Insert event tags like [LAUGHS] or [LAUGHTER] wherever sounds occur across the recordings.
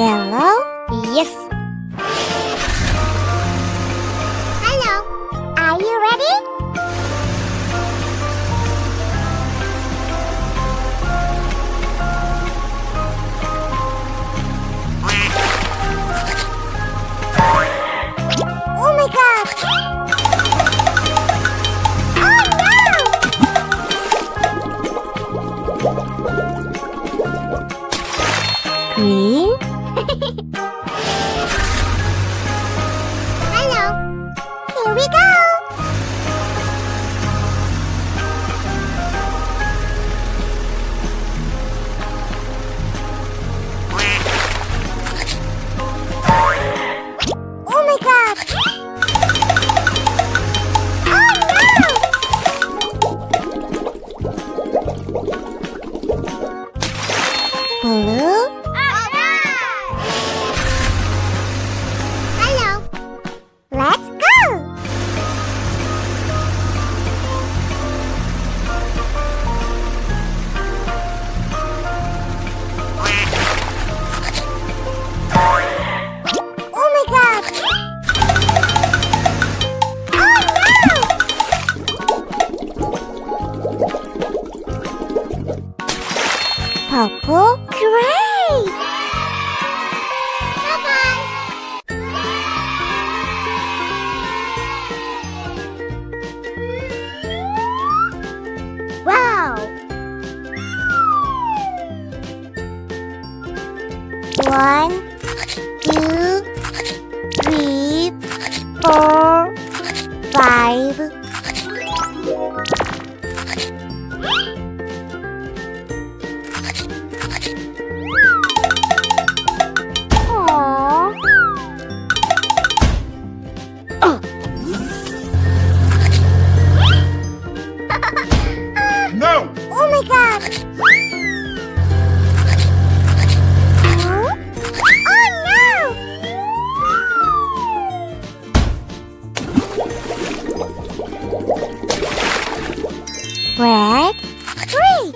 点了。Here we go! Bye-bye! Wow! One, two, three, four, Red, green.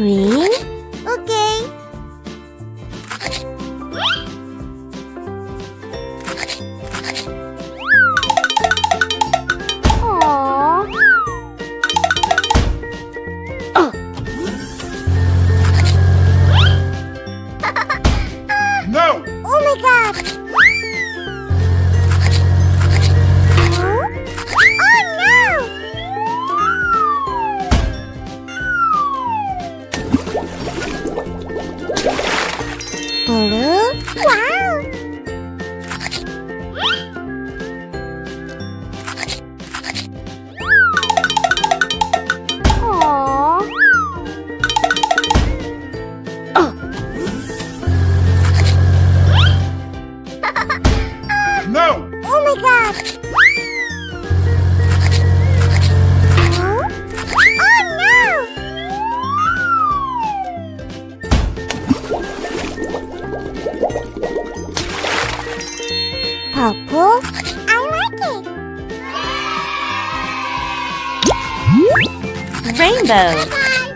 喂。Buru. Wow! Oh. No! [LAUGHS] Oh my god! Rainbow.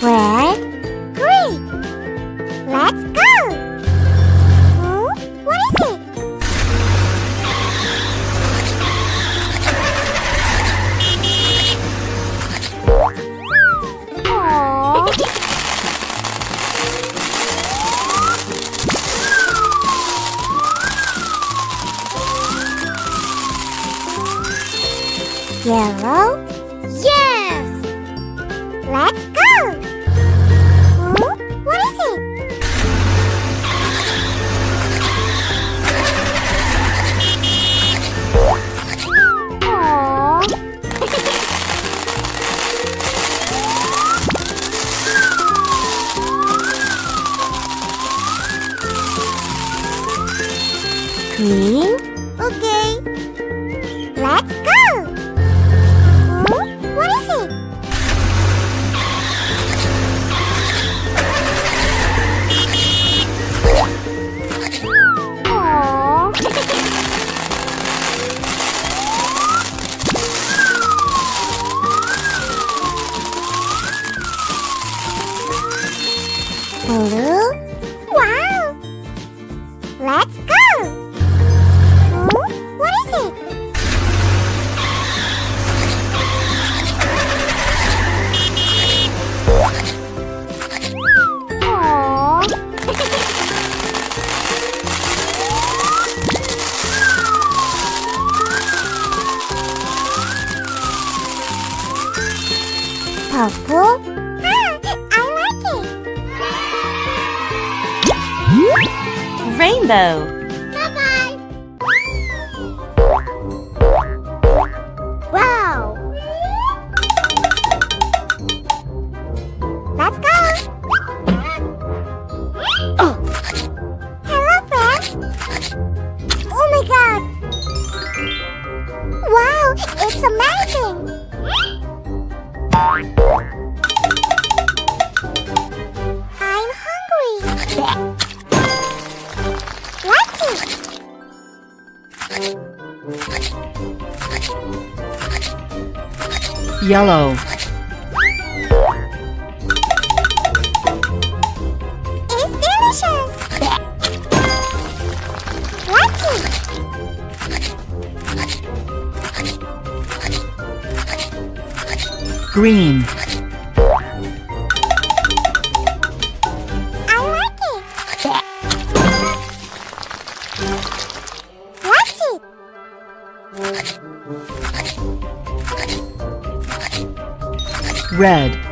Red, green. Let's go! Oh, What is it? Aww. Yellow 好了。rainbow. yellow. It's delicious! Green. Red.